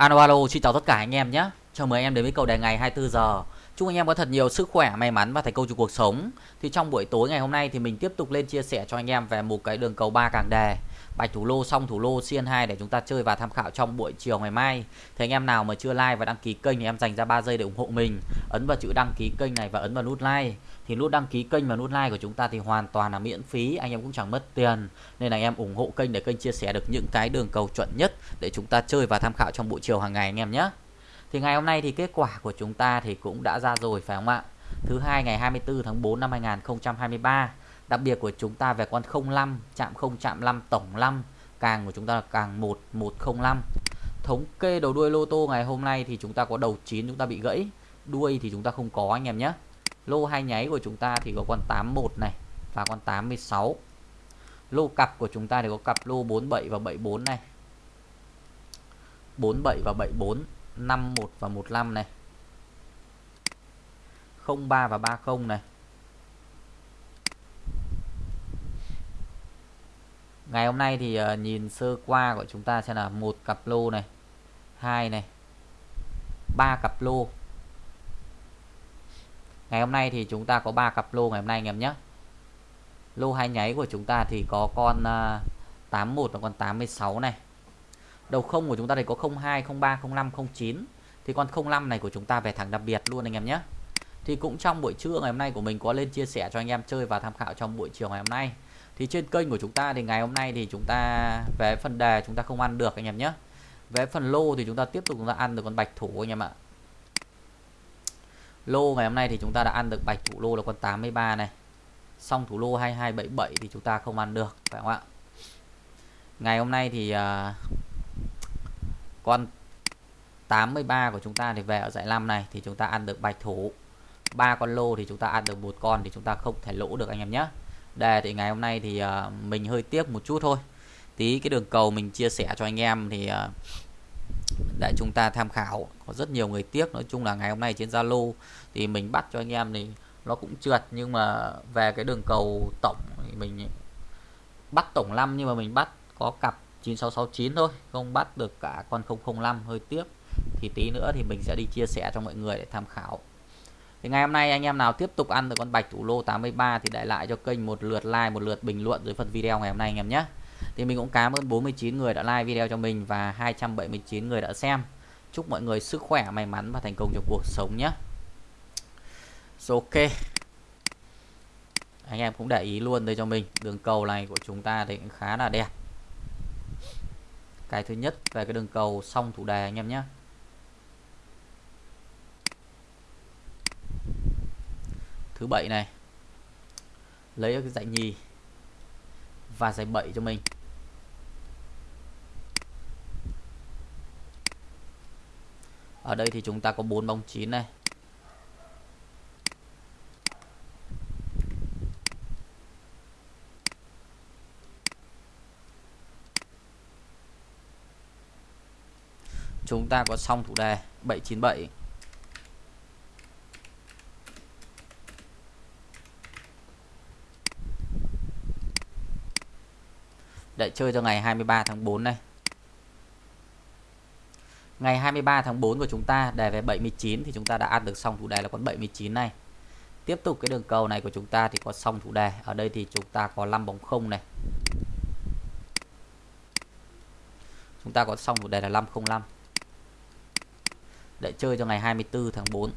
Alo alo, xin chào tất cả anh em nhé. Chào mừng anh em đến với cầu đề ngày 24 giờ. Chúc anh em có thật nhiều sức khỏe, may mắn và thành công trong cuộc sống. Thì trong buổi tối ngày hôm nay thì mình tiếp tục lên chia sẻ cho anh em về một cái đường cầu ba càng đề. Bạch thủ lô xong thủ lô CN2 để chúng ta chơi và tham khảo trong buổi chiều ngày mai. Thì anh em nào mà chưa like và đăng ký kênh thì em dành ra 3 giây để ủng hộ mình. Ấn vào chữ đăng ký kênh này và ấn vào nút like. Thì nút đăng ký kênh và nút like của chúng ta thì hoàn toàn là miễn phí, anh em cũng chẳng mất tiền. Nên là anh em ủng hộ kênh để kênh chia sẻ được những cái đường cầu chuẩn nhất để chúng ta chơi và tham khảo trong buổi chiều hàng ngày anh em nhé. Thì ngày hôm nay thì kết quả của chúng ta thì cũng đã ra rồi phải không ạ? Thứ hai ngày 24 tháng 4 năm 2023. Đặc biệt của chúng ta về con 05, chạm 0 chạm 5 tổng 5, càng của chúng ta là càng 1105 Thống kê đầu đuôi lô tô ngày hôm nay thì chúng ta có đầu 9 chúng ta bị gãy, đuôi thì chúng ta không có anh em nhé. Lô hai nháy của chúng ta thì có con 81 này, và con 86. Lô cặp của chúng ta thì có cặp lô 47 và 74 này. 47 và 74 51 và 15 này 03 và 30 này Ngày hôm nay thì ờ, nhìn sơ qua của chúng ta sẽ là một cặp lô này, hai này, ba cặp lô Ngày hôm nay thì chúng ta có 3 cặp lô ngày hôm nay anh em nhé. Lô hai nháy của chúng ta thì có con à, 81 và con 86 này. Đầu không của chúng ta thì có 02, 03, 05, 09 Thì con 05 này của chúng ta về thẳng đặc biệt luôn anh em nhé. Thì cũng trong buổi trưa ngày hôm nay của mình có lên chia sẻ cho anh em chơi và tham khảo trong buổi chiều ngày hôm nay. Thì trên kênh của chúng ta thì ngày hôm nay thì chúng ta về phần đề chúng ta không ăn được anh em nhé. Về phần lô thì chúng ta tiếp tục chúng ta ăn được con bạch thủ anh em ạ. Lô ngày hôm nay thì chúng ta đã ăn được bạch thủ lô là con 83 này. Xong thủ lô 2277 thì chúng ta không ăn được phải không ạ? Ngày hôm nay thì uh, con 83 của chúng ta thì về ở giải 5 này thì chúng ta ăn được bạch thủ. Ba con lô thì chúng ta ăn được một con thì chúng ta không thể lỗ được anh em nhé. Đề thì ngày hôm nay thì uh, mình hơi tiếc một chút thôi. Tí cái đường cầu mình chia sẻ cho anh em thì uh, để chúng ta tham khảo. Có rất nhiều người tiếc. Nói chung là ngày hôm nay trên Zalo thì mình bắt cho anh em thì nó cũng trượt. Nhưng mà về cái đường cầu tổng thì mình bắt tổng 5 nhưng mà mình bắt có cặp 9669 thôi. Không bắt được cả con 005 hơi tiếc. Thì tí nữa thì mình sẽ đi chia sẻ cho mọi người để tham khảo. Thì ngày hôm nay anh em nào tiếp tục ăn được con bạch thủ lô 83 thì để lại cho kênh một lượt like, một lượt bình luận dưới phần video ngày hôm nay anh em nhé thì mình cũng cảm ơn 49 người đã like video cho mình và 279 người đã xem. Chúc mọi người sức khỏe may mắn và thành công trong cuộc sống nhé. So, ok. Anh em cũng để ý luôn đây cho mình. Đường cầu này của chúng ta thì cũng khá là đẹp. Cái thứ nhất về cái đường cầu xong thủ đề anh em nhé. Thứ bảy này. Lấy cái giải nhì và giải 7 cho mình. Ở đây thì chúng ta có 4 bóng 9 này. Chúng ta có xong thủ đề 797 để chơi cho ngày 23 tháng 4 này ngày 23 tháng 4 của chúng ta đề về 79 thì chúng ta đã ăn được xong thủ đề là con 79 này. Tiếp tục cái đường cầu này của chúng ta thì có xong thủ đề. Ở đây thì chúng ta có 5 bóng không này. Chúng ta có xong thủ đề là 505 để chơi cho ngày 24 tháng 4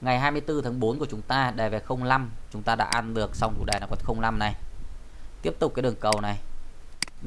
ngày 24 tháng 4 của chúng ta đề về 05 chúng ta đã ăn được xong thủ đề là con 05 này. Tiếp tục cái đường cầu này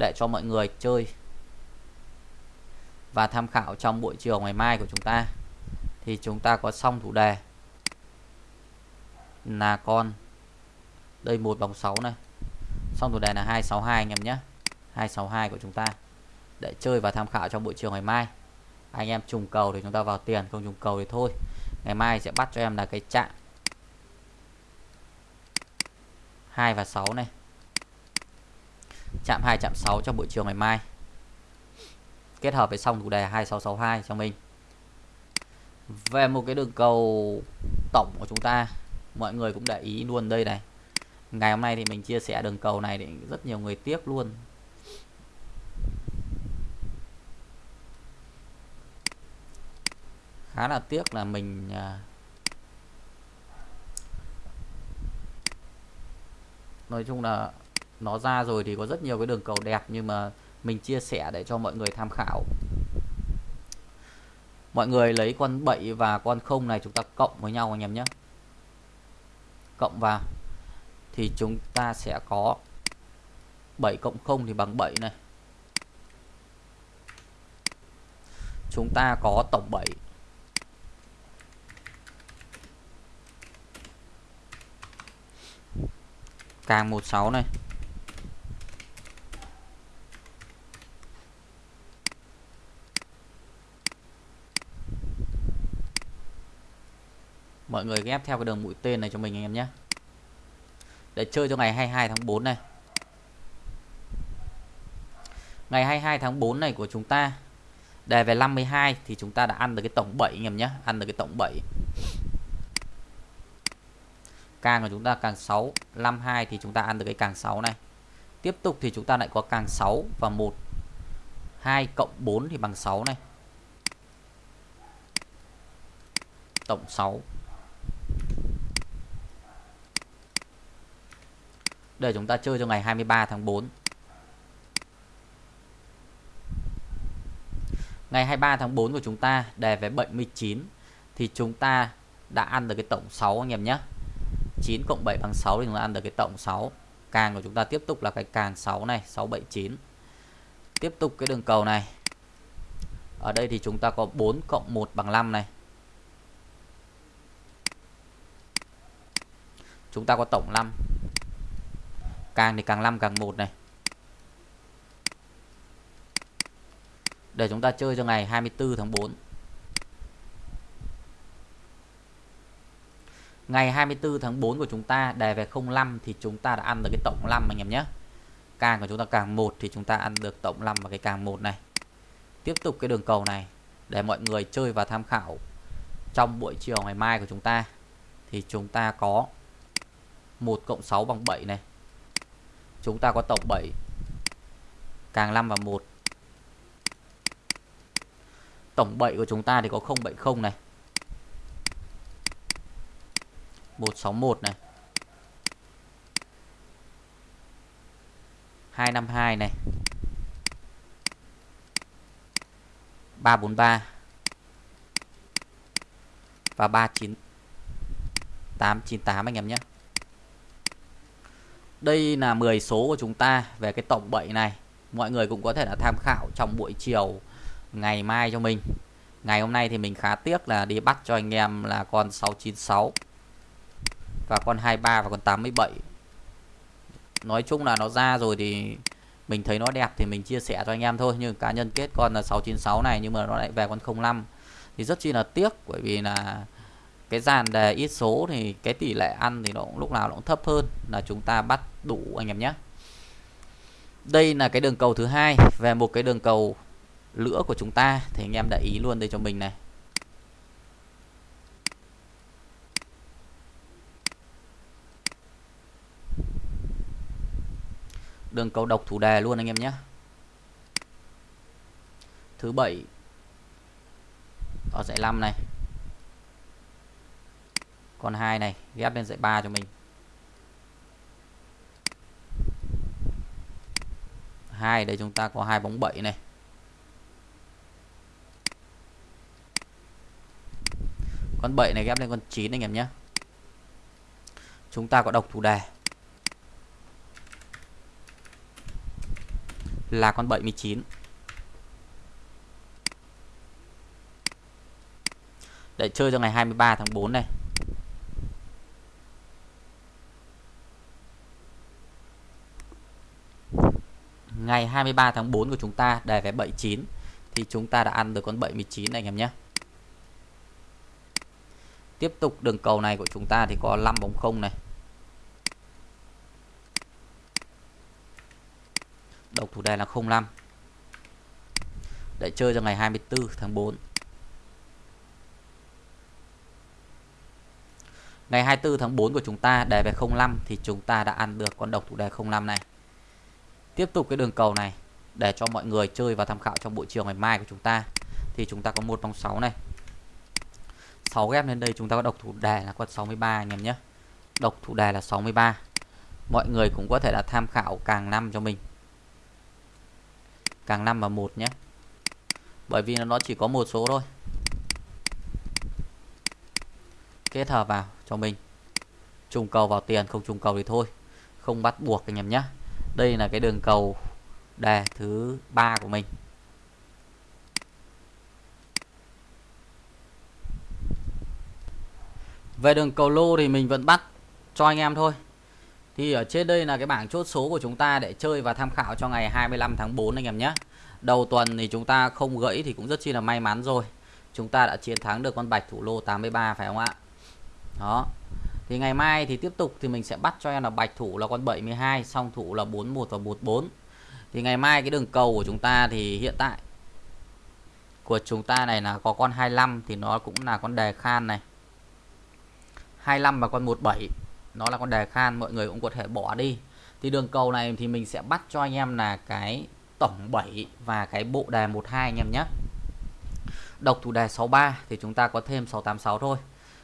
để cho mọi người chơi và tham khảo trong buổi chiều ngày mai của chúng ta. Thì chúng ta có xong thủ đề. Là con. Đây, một vòng 6 này. Xong thủ đề là 262 anh em nhé. 262 của chúng ta. Để chơi và tham khảo trong buổi chiều ngày mai. Anh em trùng cầu thì chúng ta vào tiền, không trùng cầu thì thôi. Ngày mai sẽ bắt cho em là cái chạm 2 và 6 này chạm 2 chạm 6 trong buổi chiều ngày mai. Kết hợp với xong chủ đề 2662 cho mình. Về một cái đường cầu tổng của chúng ta, mọi người cũng để ý luôn đây này. Ngày hôm nay thì mình chia sẻ đường cầu này để rất nhiều người tiếc luôn. Khá là tiếc là mình à, nói chung là nó ra rồi thì có rất nhiều cái đường cầu đẹp nhưng mà mình chia sẻ để cho mọi người tham khảo. Mọi người lấy con 7 và con không này chúng ta cộng với nhau anh em nhé. Cộng vào thì chúng ta sẽ có 7 cộng 0 thì bằng 7 này. Chúng ta có tổng 7 càng 16 này. Mọi người ghép theo cái đường mũi tên này cho mình anh em nhé. Để chơi cho ngày 22 tháng 4 này. Ngày 22 tháng 4 này của chúng ta, đề về 52 thì chúng ta đã ăn được cái tổng 7 anh em nhé, ăn được cái tổng 7 càng của chúng ta càng 6 52 thì chúng ta ăn được cái càng 6 này. Tiếp tục thì chúng ta lại có càng 6 và 1 2 cộng 4 thì bằng 6 này. Tổng 6 để chúng ta chơi cho ngày 23 tháng 4 ngày 23 tháng 4 của chúng ta đề về 79 thì chúng ta đã ăn được cái tổng 6 anh em nhé. 9 cộng 7 bằng 6 thì chúng ta ăn được cái tổng 6 càng của chúng ta tiếp tục là cái càng 6 này 679 tiếp tục cái đường cầu này. Ở đây thì chúng ta có 4 cộng 1 bằng 5 này. Chúng ta có tổng 5 càng thì càng 5 càng 1 này. Để chúng ta chơi cho ngày 24 tháng 4 ngày 24 tháng 4 của chúng ta đề về 05 thì chúng ta đã ăn được cái tổng 5 anh em nhé. Càng của chúng ta càng 1 thì chúng ta ăn được tổng 5 và cái càng 1 này. Tiếp tục cái đường cầu này, để mọi người chơi và tham khảo trong buổi chiều ngày mai của chúng ta thì chúng ta có 1 cộng 6 bằng 7 này chúng ta có tổng 7 càng 5 và 1 tổng 7 của chúng ta thì có 070 này. 161 này. 252 này. 343 và 39 898 anh em nhé đây là 10 số của chúng ta về cái tổng 7 này. Mọi người cũng có thể là tham khảo trong buổi chiều ngày mai cho mình. Ngày hôm nay thì mình khá tiếc là đi bắt cho anh em là con 696 và con 23 và con 87 nói chung là nó ra rồi thì mình thấy nó đẹp thì mình chia sẻ cho anh em thôi, nhưng cá nhân kết con là 696 này nhưng mà nó lại về con 05 thì rất chi là tiếc, bởi vì là cái dàn đề ít số thì cái tỷ lệ ăn thì nó cũng lúc nào nó cũng thấp hơn là chúng ta bắt đủ anh em nhé. Đây là cái đường cầu thứ hai. Về một cái đường cầu lửa của chúng ta thì anh em để ý luôn đây cho mình này. Đường cầu độc thủ đề luôn anh em nhé. Thứ bảy. Ở dãy 5 này con hai này, ghép lên dãy 3 cho mình. 2 đây chúng ta có hai bóng 7 này. Con 7 này ghép lên con 9 anh em nhé. Chúng ta có đọc thủ đề. Là con 79 để chơi cho ngày 23 tháng 4 này. Ngày 23 tháng 4 của chúng ta đề về 79 thì chúng ta đã ăn được con 79 này, anh em nhé. Tiếp tục đường cầu này của chúng ta thì có 5 bóng không này. Độc thủ đề là 05 để chơi cho ngày 24 tháng 4 ngày 24 tháng 4 của chúng ta đề về 05 thì chúng ta đã ăn được con độc thủ đề 05 này tiếp tục cái đường cầu này để cho mọi người chơi và tham khảo trong buổi chiều ngày mai của chúng ta. Thì chúng ta có một vòng 6 này. 6 ghép lên đây chúng ta có độc thủ đề là con 63 anh em nhé. Độc thủ đề là 63 mọi người cũng có thể là tham khảo càng năm cho mình. Càng năm và một nhé. Bởi vì nó chỉ có một số thôi. Kết hợp vào cho mình. Trùng cầu vào tiền, không trùng cầu thì thôi. Không bắt buộc anh em nhé đây là cái đường cầu đề thứ ba của mình. Về đường cầu lô thì mình vẫn bắt cho anh em thôi. Thì ở trên đây là cái bảng chốt số của chúng ta để chơi và tham khảo cho ngày 25 tháng 4 anh em nhé. Đầu tuần thì chúng ta không gãy thì cũng rất chi là may mắn rồi. Chúng ta đã chiến thắng được con bạch thủ lô 83 phải không ạ? Đó thì ngày mai thì tiếp tục thì mình sẽ bắt cho em là bạch thủ là con 72 song thủ là 41 và 44 thì ngày mai cái đường cầu của chúng ta thì hiện tại của chúng ta này là có con 25 thì nó cũng là con đề khan này. 25 và con 17 nó là con đề khan, mọi người cũng có thể bỏ đi. Thì đường cầu này thì mình sẽ bắt cho anh em là cái tổng 7 và cái bộ đề 12 anh em nhé. Độc thủ đề 63 thì chúng ta có thêm 686 thôi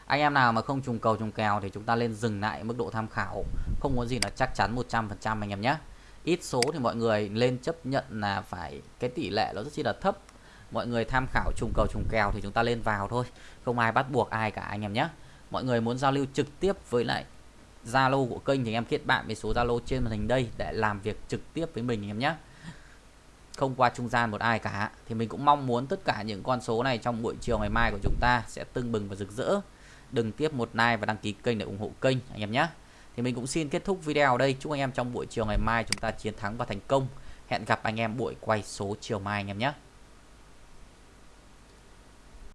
anh em nào mà không trùng cầu trùng kèo thì chúng ta lên dừng lại mức độ tham khảo. Không có gì là chắc chắn 100% anh em nhé. Ít số thì mọi người lên chấp nhận là phải, cái tỷ lệ nó rất chi là thấp. Mọi người tham khảo trùng cầu trùng kèo thì chúng ta lên vào thôi. Không ai bắt buộc ai cả anh em nhé. Mọi người muốn giao lưu trực tiếp với lại Zalo của kênh thì em kết bạn với số Zalo trên màn hình đây để làm việc trực tiếp với mình em nhé. Không qua trung gian một ai cả. Thì mình cũng mong muốn tất cả những con số này trong buổi chiều ngày mai của chúng ta sẽ tưng bừng và rực rỡ đừng tiếp một like và đăng ký kênh để ủng hộ kênh, anh em nhé. Thì mình cũng xin kết thúc video ở đây. Chúc anh em trong buổi chiều ngày mai chúng ta chiến thắng và thành công. Hẹn gặp anh em buổi quay số chiều mai, anh em nhé.